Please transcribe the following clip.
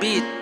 beat.